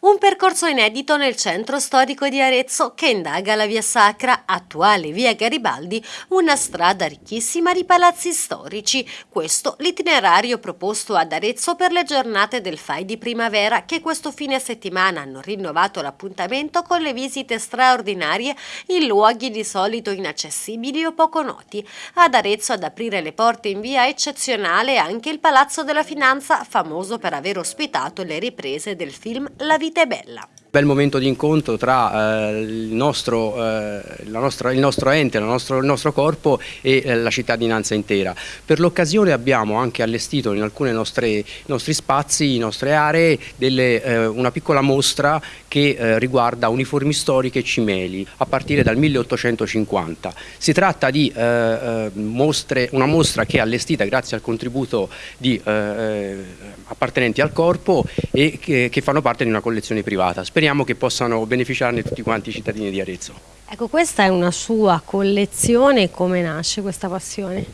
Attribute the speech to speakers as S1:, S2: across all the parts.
S1: Un percorso inedito nel centro storico di Arezzo che indaga la via Sacra, attuale via Garibaldi, una strada ricchissima di palazzi storici. Questo l'itinerario proposto ad Arezzo per le giornate del FAI di primavera che questo fine settimana hanno rinnovato l'appuntamento con le visite straordinarie in luoghi di solito inaccessibili o poco noti. Ad Arezzo ad aprire le porte in via eccezionale anche il Palazzo della Finanza, famoso per aver ospitato le riprese del film La vita vita è bella.
S2: Bel momento di incontro tra eh, il, nostro, eh, nostra, il, nostro, ente, nostro, il nostro corpo e eh, la cittadinanza intera. Per l'occasione abbiamo anche allestito in alcuni nostri spazi, in nostre aree, delle, eh, una piccola mostra che eh, riguarda uniformi storiche e cimeli a partire dal 1850. Si tratta di eh, mostre, una mostra che è allestita grazie al contributo di appartenenti al corpo e che, che fanno parte di una collezione privata speriamo che possano beneficiarne tutti quanti i cittadini di Arezzo.
S1: Ecco, questa è una sua collezione, come nasce questa passione?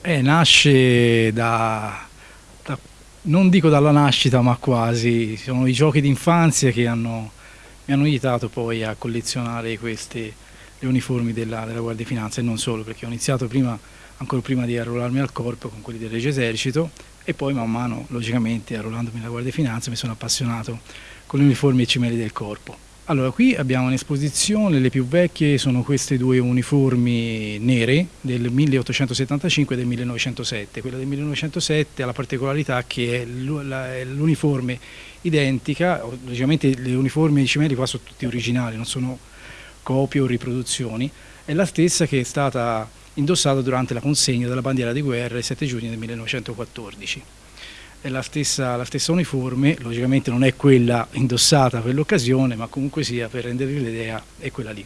S3: Eh, nasce da, da, non dico dalla nascita ma quasi, sono i giochi d'infanzia che hanno, mi hanno aiutato poi a collezionare queste, le uniformi della, della Guardia di Finanza e non solo, perché ho iniziato prima, ancora prima di arruolarmi al corpo con quelli del Regio Esercito e poi man mano, logicamente, arruolandomi alla Guardia di Finanza mi sono appassionato con le uniformi e cimeli del corpo. Allora, qui abbiamo un'esposizione, le più vecchie sono queste due uniformi nere del 1875 e del 1907. Quella del 1907 ha la particolarità che è l'uniforme identica, logicamente le uniformi e i cimeli qua sono tutti originali, non sono copie o riproduzioni, è la stessa che è stata indossata durante la consegna della bandiera di guerra il 7 giugno del 1914 è la stessa, la stessa uniforme, logicamente non è quella indossata per l'occasione, ma comunque sia per rendervi l'idea è quella lì.